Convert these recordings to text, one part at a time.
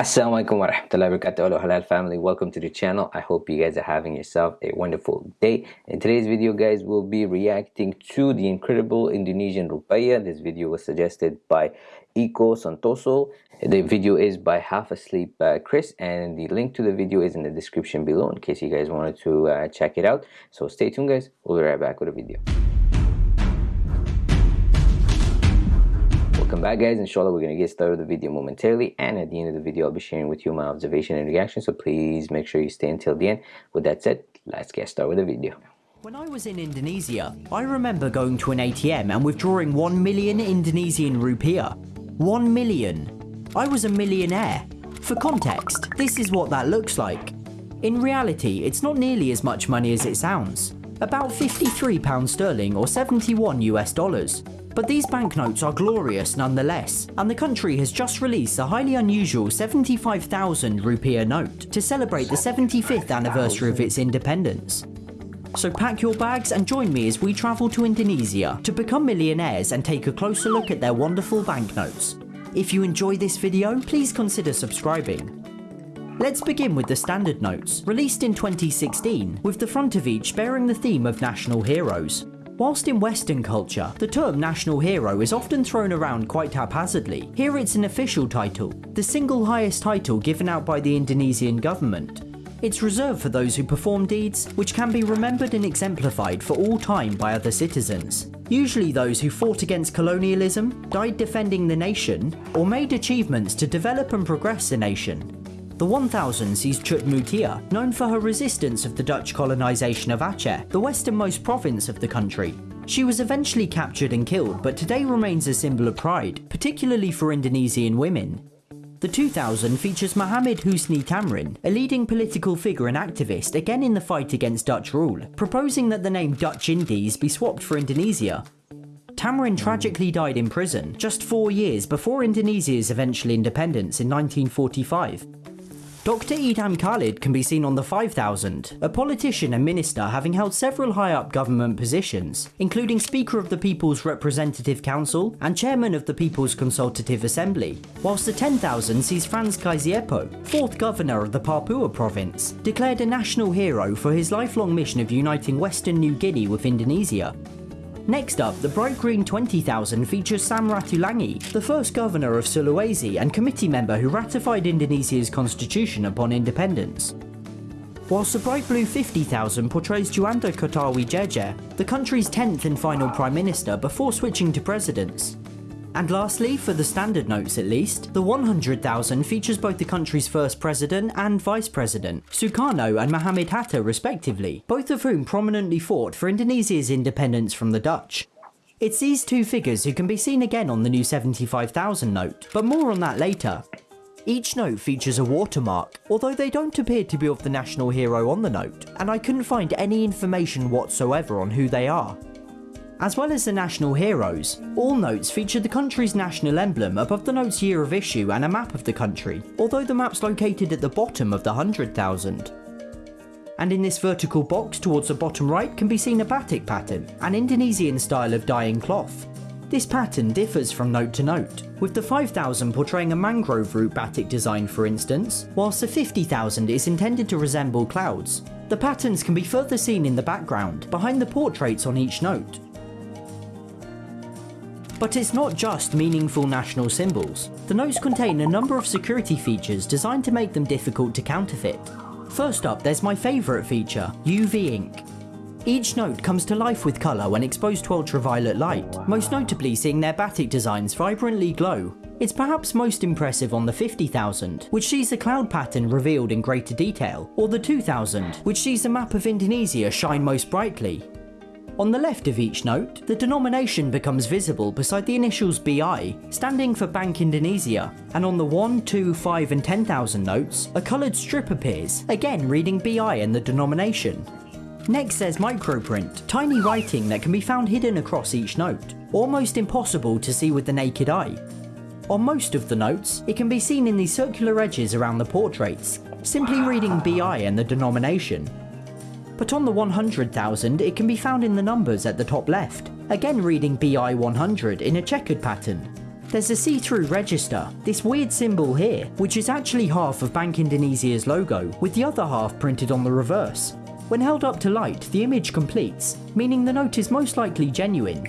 Assalamualaikum warahmatullahi wabarakatuh Hello halal family. Welcome to the channel. I hope you guys are having yourself a wonderful day. In today's video guys we'll be reacting to the incredible Indonesian rupiah this video was suggested by Iko Santoso. The video is by Half Asleep uh, Chris and the link to the video is in the description below in case you guys wanted to uh, check it out. So stay tuned guys. We'll be right back with a video welcome back guys inshallah we're gonna get started with the video momentarily and at the end of the video i'll be sharing with you my observation and reaction so please make sure you stay until the end with that said let's get started with the video when I was in Indonesia, I remember going to an ATM and withdrawing 1 million Indonesian rupiah. 1 million. I was a millionaire. For context, this is what that looks like. In reality, it's not nearly as much money as it sounds. About 53 pounds sterling or 71 US dollars. But these banknotes are glorious nonetheless, and the country has just released a highly unusual 75,000 rupiah note to celebrate the 75th anniversary of its independence. So pack your bags and join me as we travel to Indonesia to become millionaires and take a closer look at their wonderful banknotes. If you enjoy this video, please consider subscribing. Let's begin with the standard notes, released in 2016, with the front of each bearing the theme of national heroes. Whilst in Western culture, the term national hero is often thrown around quite haphazardly, here it's an official title, the single highest title given out by the Indonesian government. It's reserved for those who perform deeds which can be remembered and exemplified for all time by other citizens, usually those who fought against colonialism, died defending the nation, or made achievements to develop and progress the nation. The 1000 sees Cut Meutia, known for her resistance of the Dutch colonisation of Aceh, the westernmost province of the country. She was eventually captured and killed, but today remains a symbol of pride, particularly for Indonesian women. The 2000 features Mohammed Husni Thamrin, a leading political figure and activist again in the fight against Dutch rule, proposing that the name Dutch Indies be swapped for Indonesia. Thamrin tragically died in prison just four years before Indonesia's eventual independence in 1945. Dr. Idham Chalid can be seen on the 5000, a politician and minister having held several high-up government positions, including Speaker of the People's Representative Council and Chairman of the People's Consultative Assembly, whilst the 10,000 sees Franz Kaisiepo, fourth governor of the Papua province, declared a national hero for his lifelong mission of uniting Western New Guinea with Indonesia, Next up, the bright green 20,000 features Sam Ratulangi, the first governor of Sulawesi and committee member who ratified Indonesia's constitution upon independence. Whilst the bright blue 50,000 portrays Djuanda Kartawidjaja, the country's 10th and final prime minister before switching to presidents. And lastly, for the standard notes at least, the 100,000 features both the country's first president and vice president, Sukarno and Mohammed Hatta respectively, both of whom prominently fought for Indonesia's independence from the Dutch. It's these two figures who can be seen again on the new 75,000 note, but more on that later. Each note features a watermark, although they don't appear to be of the national hero on the note, and I couldn't find any information whatsoever on who they are. As well as the national heroes, all notes feature the country's national emblem above the note's year of issue and a map of the country, although the map's located at the bottom of the 100,000. And in this vertical box towards the bottom right can be seen a batik pattern, an Indonesian style of dyeing cloth. This pattern differs from note to note, with the 5000 portraying a mangrove root batik design for instance, whilst the 50,000 is intended to resemble clouds. The patterns can be further seen in the background, behind the portraits on each note, but it's not just meaningful national symbols. The notes contain a number of security features designed to make them difficult to counterfeit. First up, there's my favourite feature, UV ink. Each note comes to life with colour when exposed to ultraviolet light, most notably seeing their batik designs vibrantly glow. It's perhaps most impressive on the 50,000, which sees the cloud pattern revealed in greater detail, or the 2000, which sees the map of Indonesia shine most brightly. On the left of each note, the denomination becomes visible beside the initials BI, standing for Bank Indonesia, and on the 1, 2, 5 and 10,000 notes, a coloured strip appears, again reading BI and the denomination. Next there's microprint, tiny writing that can be found hidden across each note, almost impossible to see with the naked eye. On most of the notes, it can be seen in the circular edges around the portraits, simply reading BI and the denomination, but on the 100,000 it can be found in the numbers at the top left, again reading BI 100 in a checkered pattern. There's a see-through register, this weird symbol here, which is actually half of Bank Indonesia's logo, with the other half printed on the reverse. When held up to light, the image completes, meaning the note is most likely genuine.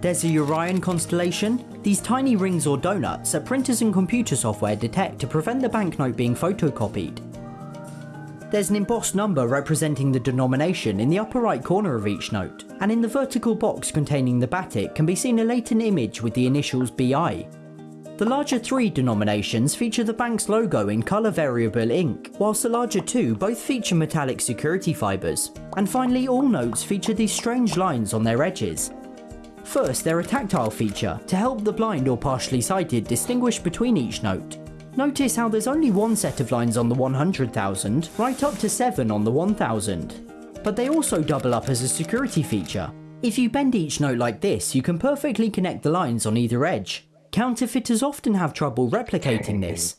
There's a EURion constellation. These tiny rings or donuts that printers and computer software detect to prevent the banknote being photocopied. There's an embossed number representing the denomination in the upper right corner of each note, and in the vertical box containing the batik can be seen a latent image with the initials BI, the larger three denominations feature the bank's logo in colour variable ink, whilst the larger two both feature metallic security fibres. And finally all notes feature these strange lines on their edges. First they're a tactile feature, to help the blind or partially sighted distinguish between each note. Notice how there's only one set of lines on the 100,000, right up to 7 on the 1000. But they also double up as a security feature. If you bend each note like this, you can perfectly connect the lines on either edge, Counterfeiters often have trouble replicating this.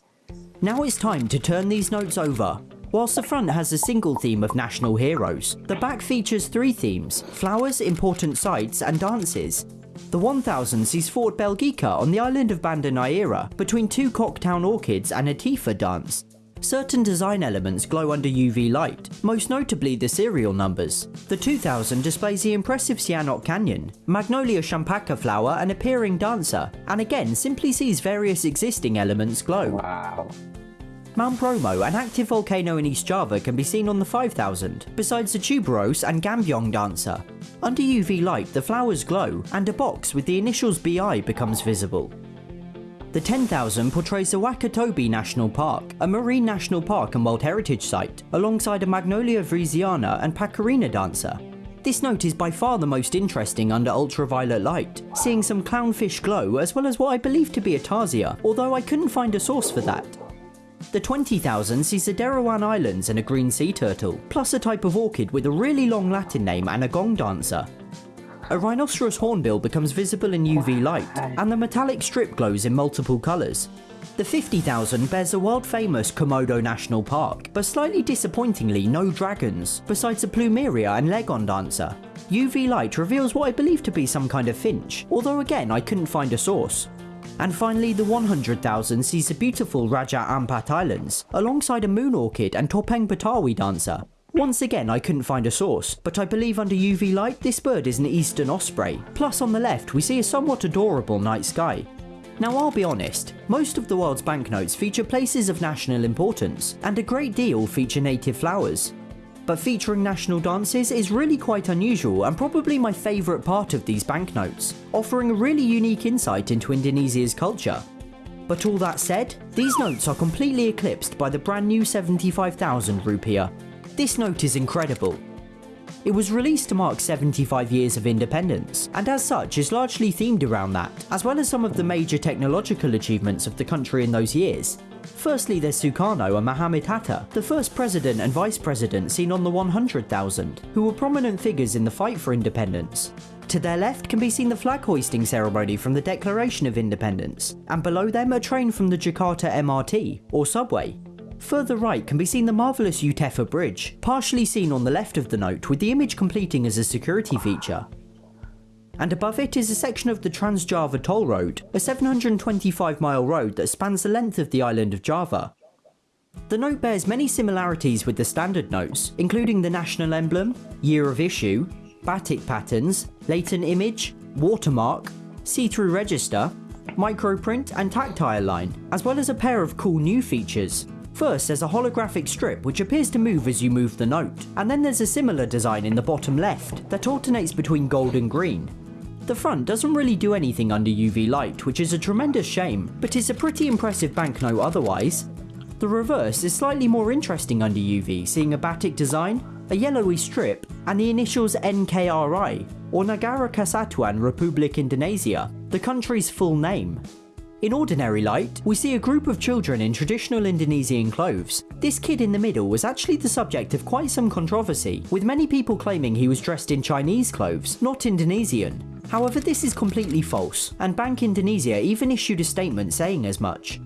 Now it's time to turn these notes over. Whilst the front has a single theme of national heroes, the back features three themes, flowers, important sights and dances. The 1000 sees Fort Belgica on the island of Banda Neira between two Cooktown orchids and a Tifa dance. Certain design elements glow under UV light, most notably the serial numbers. The 2000 displays the impressive Sianok Canyon, Magnolia champaca flower and a Piring dancer, and again simply sees various existing elements glow. Wow. Mount Bromo, an active volcano in East Java, can be seen on the 5000, besides the tuberose and Gambyong dancer. Under UV light, the flowers glow, and a box with the initials BI becomes visible. The 10,000 portrays the Wakatobi National Park, a marine national park and World Heritage Site, alongside a Magnolia vriesiana and Pakarena dancer. This note is by far the most interesting under ultraviolet light, seeing some clownfish glow as well as what I believe to be a tarsier, although I couldn't find a source for that. The 20,000 sees the Derawan Islands and a green sea turtle, plus a type of orchid with a really long Latin name and a gong dancer. A rhinoceros hornbill becomes visible in UV light, and the metallic strip glows in multiple colours. The 50,000 bears the world famous Komodo National Park, but slightly disappointingly no dragons, besides a plumeria and Legong dancer. UV light reveals what I believe to be some kind of finch, although again I couldn't find a source. And finally the 100,000 sees the beautiful Raja Ampat Islands, alongside a moon orchid and Topeng Betawi dancer. Once again I couldn't find a source, but I believe under UV light this bird is an eastern osprey, plus on the left we see a somewhat adorable night sky. Now I'll be honest, most of the world's banknotes feature places of national importance, and a great deal feature native flowers. But featuring national dances is really quite unusual and probably my favourite part of these banknotes, offering a really unique insight into Indonesia's culture. But all that said, these notes are completely eclipsed by the brand new 75,000 rupiah, this note is incredible. It was released to mark 75 years of independence, and as such is largely themed around that, as well as some of the major technological achievements of the country in those years. Firstly there's Sukarno and Mohammed Hatta, the first president and vice president seen on the 100,000, who were prominent figures in the fight for independence. To their left can be seen the flag hoisting ceremony from the Declaration of Independence, and below them a train from the Jakarta MRT, or subway, Further right can be seen the marvellous Youtefa Bridge, partially seen on the left of the note with the image completing as a security feature. And above it is a section of the Trans-Java Toll Road, a 725 mile road that spans the length of the island of Java. The note bears many similarities with the standard notes, including the national emblem, year of issue, batik patterns, latent image, watermark, see-through register, microprint and tactile line, as well as a pair of cool new features, First there's a holographic strip which appears to move as you move the note, and then there's a similar design in the bottom left that alternates between gold and green. The front doesn't really do anything under UV light, which is a tremendous shame, but it's a pretty impressive banknote otherwise. The reverse is slightly more interesting under UV, seeing a batik design, a yellowy strip, and the initials NKRI, or Negara Kesatuan Republik Indonesia, the country's full name. In ordinary light, we see a group of children in traditional Indonesian clothes. This kid in the middle was actually the subject of quite some controversy, with many people claiming he was dressed in Chinese clothes, not Indonesian. However, this is completely false, and Bank Indonesia even issued a statement saying as much.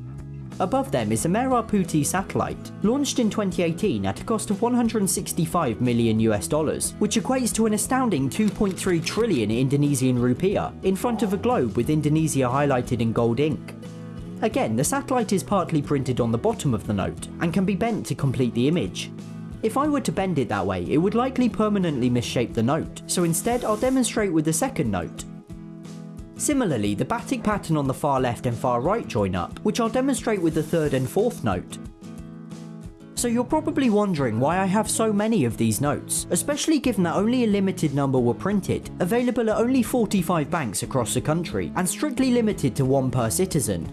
Above them is a Merah satellite, launched in 2018 at a cost of 165 million US dollars, which equates to an astounding 2.3 trillion Indonesian rupiah, in front of a globe with Indonesia highlighted in gold ink. Again, the satellite is partly printed on the bottom of the note, and can be bent to complete the image. If I were to bend it that way, it would likely permanently misshape the note, so instead I'll demonstrate with the second note, Similarly, the batik pattern on the far left and far right join up, which I'll demonstrate with the third and fourth note. So you're probably wondering why I have so many of these notes, especially given that only a limited number were printed, available at only 45 banks across the country, and strictly limited to one per citizen.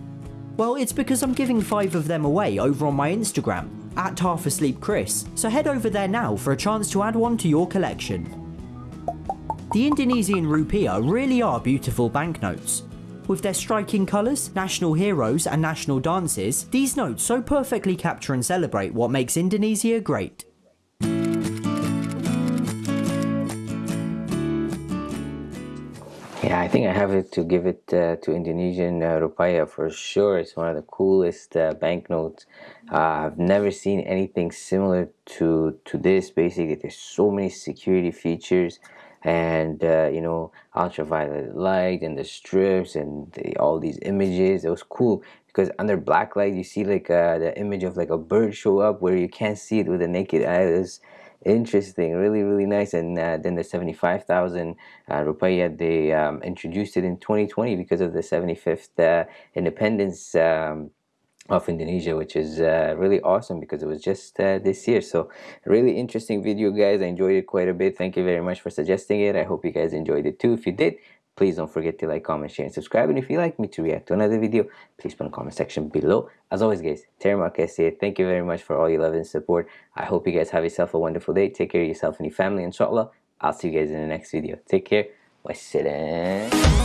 Well, it's because I'm giving 5 of them away over on my Instagram, at Half Asleep Chris, so head over there now for a chance to add one to your collection. The Indonesian rupiah really are beautiful banknotes. With their striking colours, national heroes and national dances, these notes so perfectly capture and celebrate what makes Indonesia great. Yeah, I think I have it to give it uh, to Indonesian uh, rupiah for sure. It's one of the coolest uh, banknotes. Uh, I've never seen anything similar to to this. Basically, there's so many security features and uh, you know ultraviolet light and the strips and the, all these images it was cool because under black light you see like uh, the image of like a bird show up where you can't see it with the naked eye it was interesting really really nice. And uh, then the 75,000 uh, rupiah they um, introduced it in 2020 because of the 75th uh, independence um, of Indonesia which is uh, really awesome because it was just uh, this year. So really interesting video guys. I enjoyed it quite a bit. Thank you very much for suggesting it. I hope you guys enjoyed it too. If you did please don't forget to like comment share and subscribe. And if you'd like me to react to another video please put in the comment section below. As always guys Terima kasih thank you very much for all your love and support. I hope you guys have yourself a wonderful day. Take care of yourself and your family inshallah. I'll see you guys in the next video. Take care. Wassalam